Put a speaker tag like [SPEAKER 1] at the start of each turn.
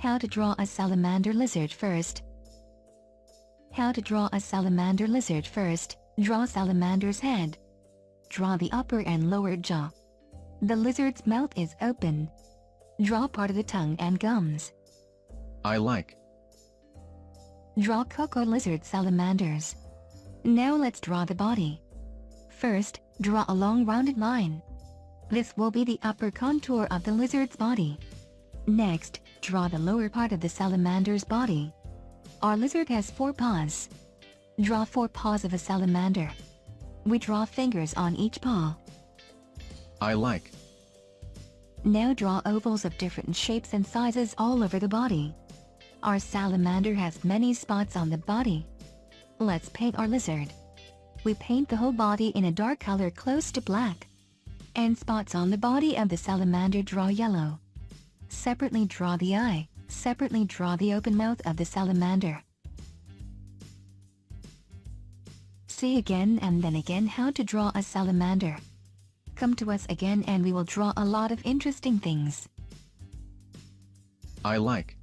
[SPEAKER 1] How to draw a salamander lizard first. How to draw a salamander lizard first, draw salamander's head. Draw the upper and lower jaw. The lizard's mouth is open. Draw part of the tongue and gums.
[SPEAKER 2] I like.
[SPEAKER 1] Draw cocoa lizard salamanders. Now let's draw the body. First, draw a long rounded line. This will be the upper contour of the lizard's body. Next, draw the lower part of the salamander's body. Our lizard has four paws. Draw four paws of a salamander. We draw fingers on each paw.
[SPEAKER 2] I like.
[SPEAKER 1] Now draw ovals of different shapes and sizes all over the body. Our salamander has many spots on the body. Let's paint our lizard. We paint the whole body in a dark color close to black. And spots on the body of the salamander draw yellow. Separately draw the eye, separately draw the open mouth of the salamander. See again and then again how to draw a salamander. Come to us again and we will draw a lot of interesting things.
[SPEAKER 2] I like.